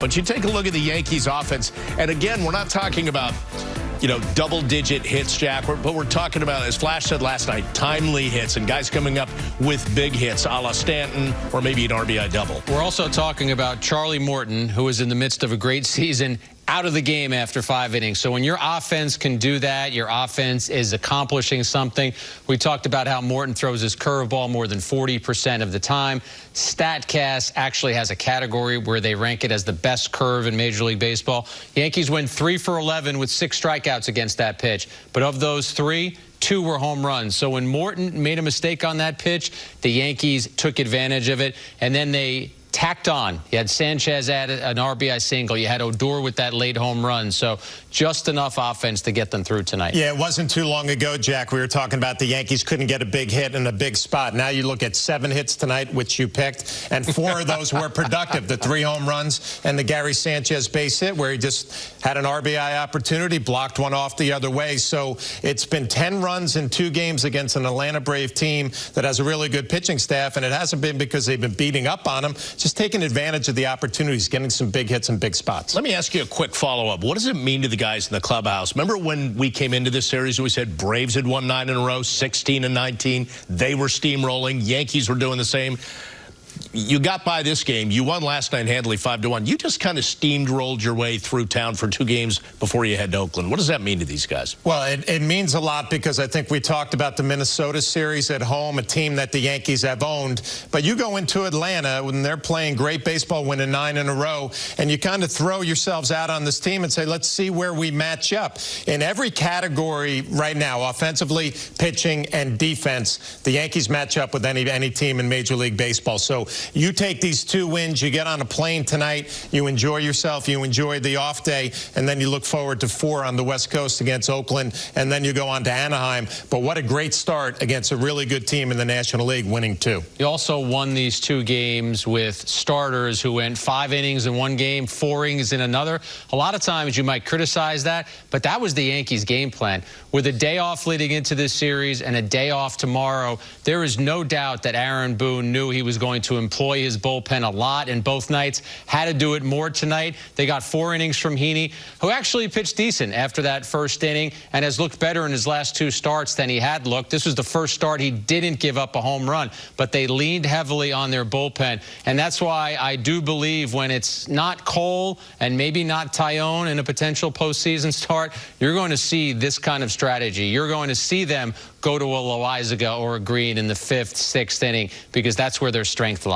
But you take a look at the Yankees offense, and again, we're not talking about, you know, double-digit hits, Jack, but we're talking about, as Flash said last night, timely hits and guys coming up with big hits, a la Stanton or maybe an RBI double. We're also talking about Charlie Morton, who is in the midst of a great season out of the game after five innings. So when your offense can do that, your offense is accomplishing something. We talked about how Morton throws his curveball more than 40% of the time. StatCast actually has a category where they rank it as the best curve in Major League Baseball. Yankees went 3 for 11 with six strikeouts against that pitch. But of those three, two were home runs. So when Morton made a mistake on that pitch, the Yankees took advantage of it, and then they tacked on. You had Sanchez add an RBI single. You had Odor with that late home run. So just enough offense to get them through tonight. Yeah, it wasn't too long ago, Jack. We were talking about the Yankees couldn't get a big hit in a big spot. Now you look at seven hits tonight, which you picked, and four of those were productive. The three home runs and the Gary Sanchez base hit where he just had an RBI opportunity, blocked one off the other way. So it's been 10 runs in two games against an Atlanta Brave team that has a really good pitching staff, and it hasn't been because they've been beating up on them just taking advantage of the opportunities, getting some big hits in big spots. Let me ask you a quick follow-up. What does it mean to the guys in the clubhouse? Remember when we came into this series, we said Braves had won nine in a row, 16 and 19. They were steamrolling. Yankees were doing the same you got by this game. You won last night handily 5 to one. You just kind of steamed rolled your way through town for two games before you head to Oakland. What does that mean to these guys? Well, it, it, means a lot because I think we talked about the Minnesota series at home, a team that the Yankees have owned. But you go into Atlanta when they're playing great baseball, winning nine in a row, and you kind of throw yourselves out on this team and say, let's see where we match up. In every category right now, offensively, pitching, and defense, the Yankees match up with any, any team in Major League Baseball. So you take these two wins, you get on a plane tonight, you enjoy yourself, you enjoy the off day, and then you look forward to four on the West Coast against Oakland, and then you go on to Anaheim. But what a great start against a really good team in the National League, winning two. You also won these two games with starters who went five innings in one game, four innings in another. A lot of times you might criticize that, but that was the Yankees' game plan. With a day off leading into this series and a day off tomorrow, there is no doubt that Aaron Boone knew he was going to employ his bullpen a lot in both nights. Had to do it more tonight. They got four innings from Heaney, who actually pitched decent after that first inning and has looked better in his last two starts than he had looked. This was the first start he didn't give up a home run, but they leaned heavily on their bullpen. And that's why I do believe when it's not Cole and maybe not Taillon in a potential postseason start, you're going to see this kind of strategy. You're going to see them go to a Loaisiga or a Green in the fifth, sixth inning because that's where their strength lies.